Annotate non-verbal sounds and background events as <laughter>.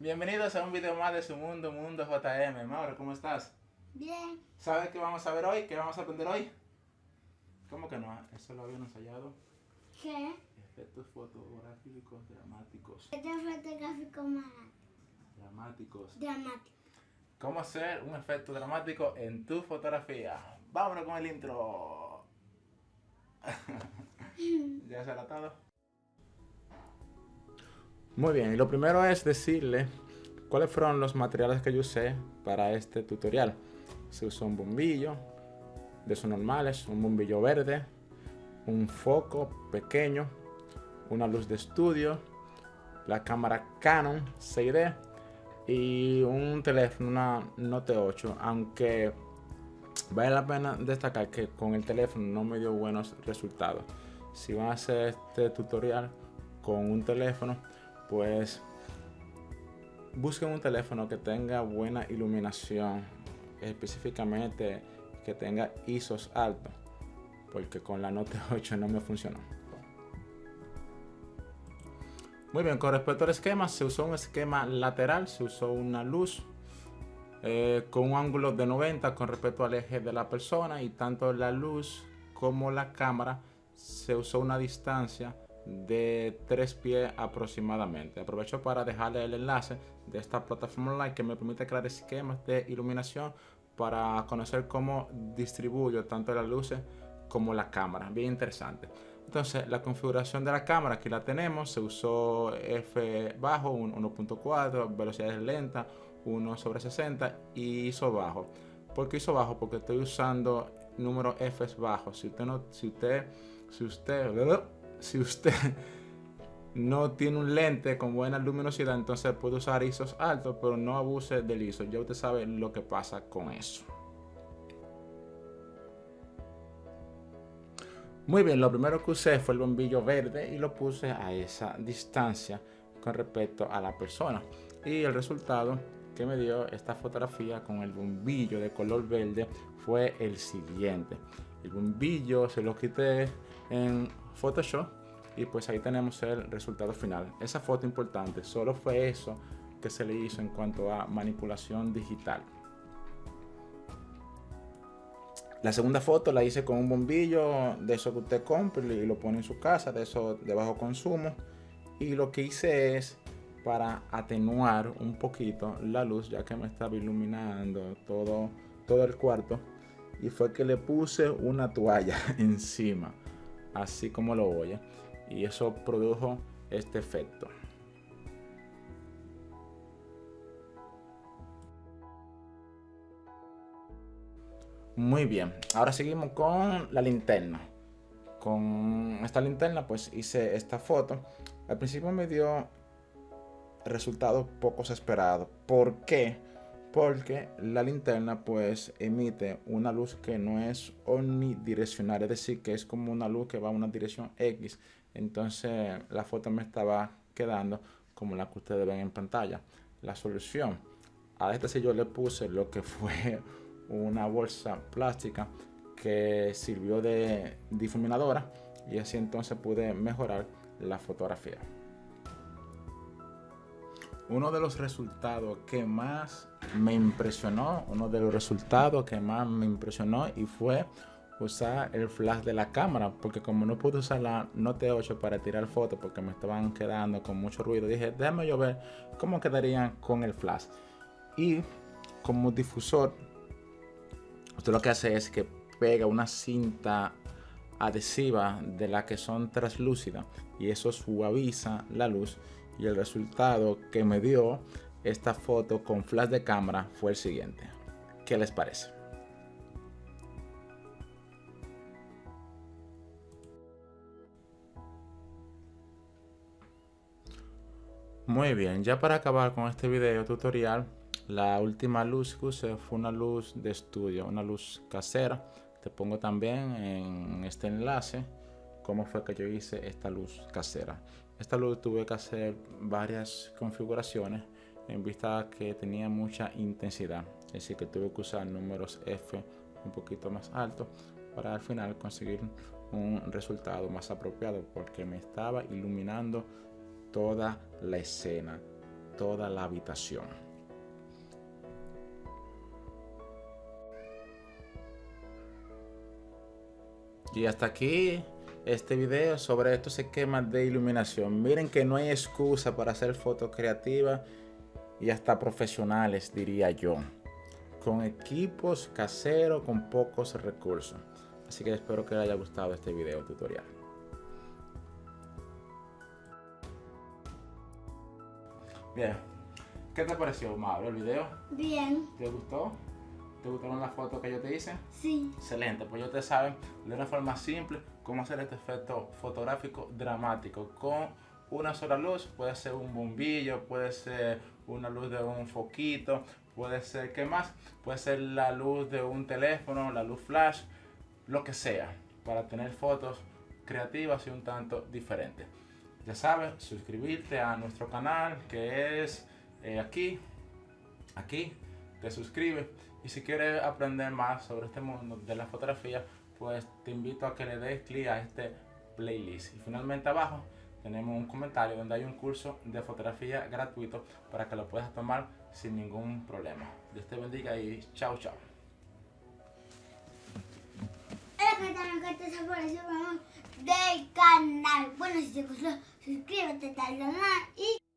Bienvenidos a un video más de su mundo, Mundo JM. Mauro, ¿cómo estás? Bien. ¿Sabes qué vamos a ver hoy? ¿Qué vamos a aprender hoy? ¿Cómo que no? Eso lo habían ensayado. ¿Qué? Efectos fotográficos dramáticos. Efecto gráfico más Dramáticos. dramático. ¿Cómo hacer un efecto dramático en tu fotografía? Vámonos con el intro. <laughs> ¿Ya se ha atado? Muy bien, y lo primero es decirle cuáles fueron los materiales que yo usé para este tutorial. Se usó un bombillo de esos normales, un bombillo verde, un foco pequeño, una luz de estudio, la cámara Canon 6D y un teléfono, una Note 8, aunque vale la pena destacar que con el teléfono no me dio buenos resultados. Si van a hacer este tutorial con un teléfono, pues busquen un teléfono que tenga buena iluminación, específicamente que tenga ISOs altos, porque con la Note <laughs> 8 no me funcionó. Muy bien, con respecto al esquema, se usó un esquema lateral, se usó una luz eh, con un ángulo de 90 con respecto al eje de la persona y tanto la luz como la cámara se usó una distancia de 3 pies aproximadamente. Aprovecho para dejarle el enlace de esta plataforma online que me permite crear esquemas de iluminación para conocer cómo distribuyo tanto las luces como la cámara. Bien interesante. Entonces, la configuración de la cámara, aquí la tenemos. Se usó F bajo, 1.4, velocidades lentas, 1 sobre 60 y ISO bajo. ¿Por qué ISO bajo? Porque estoy usando número F bajos. Si usted no, si usted, si usted, <laughs> si usted <laughs> no tiene un lente con buena luminosidad, entonces puede usar ISOs altos, pero no abuse del ISO. Ya usted sabe lo que pasa con eso. Muy bien, lo primero que usé fue el bombillo verde y lo puse a esa distancia con respecto a la persona. Y el resultado que me dio esta fotografía con el bombillo de color verde fue el siguiente. El bombillo se lo quité en Photoshop y pues ahí tenemos el resultado final. Esa foto importante, solo fue eso que se le hizo en cuanto a manipulación digital. La segunda foto la hice con un bombillo de eso que usted compra y lo pone en su casa, de eso de bajo consumo. Y lo que hice es para atenuar un poquito la luz ya que me estaba iluminando todo, todo el cuarto. Y fue que le puse una toalla <laughs> encima así como lo oye. Y eso produjo este efecto. Muy bien, ahora seguimos con la linterna. Con esta linterna pues hice esta foto. Al principio me dio resultados pocos esperados. ¿Por qué? porque la linterna pues emite una luz que no es omnidireccional, es decir, que es como una luz que va a una dirección X. Entonces la foto me estaba quedando como la que ustedes ven en pantalla. La solución a esta si yo le puse lo que fue una bolsa plástica que sirvió de difuminadora y así entonces pude mejorar la fotografía. Uno de los resultados que más me impresionó, uno de los resultados que más me impresionó y fue usar el flash de la cámara porque como no pude usar la Note 8 para tirar fotos porque me estaban quedando con mucho ruido dije déjame yo ver cómo quedarían con el flash y como difusor usted lo que hace es que pega una cinta adhesiva de la que son translúcidas y eso suaviza la luz y el resultado que me dio esta foto con flash de cámara fue el siguiente. ¿Qué les parece? Muy bien, ya para acabar con este video tutorial, la última luz que usé fue una luz de estudio, una luz casera. Te pongo también en este enlace cómo fue que yo hice esta luz casera. Esta luz tuve que hacer varias configuraciones en vista que tenía mucha intensidad. Es decir, que tuve que usar números F un poquito más altos para al final conseguir un resultado más apropiado porque me estaba iluminando toda la escena, toda la habitación. Y hasta aquí este video sobre estos esquemas de iluminación. Miren que no hay excusa para hacer fotos creativas y hasta profesionales, diría yo. Con equipos caseros, con pocos recursos. Así que espero que les haya gustado este video tutorial. Bien, ¿qué te pareció, Mauro, el video? Bien. ¿Te gustó? ¿Te gustaron las fotos que yo te hice? Sí. Excelente, pues yo te saben de una forma simple cómo hacer este efecto fotográfico dramático con una sola luz, puede ser un bombillo, puede ser una luz de un foquito, puede ser, ¿qué más? Puede ser la luz de un teléfono, la luz flash, lo que sea, para tener fotos creativas y un tanto diferentes. Ya sabes, suscribirte a nuestro canal que es eh, aquí, aquí, te suscribes y si quieres aprender más sobre este mundo de la fotografía, pues te invito a que le des clic a este playlist. Y finalmente abajo tenemos un comentario donde hay un curso de fotografía gratuito para que lo puedas tomar sin ningún problema. Dios te bendiga y chao chao. Hola, ¿qué tal? ¿Qué te apareció, del canal? Bueno, si te gustó, suscríbete al canal y...